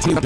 Στην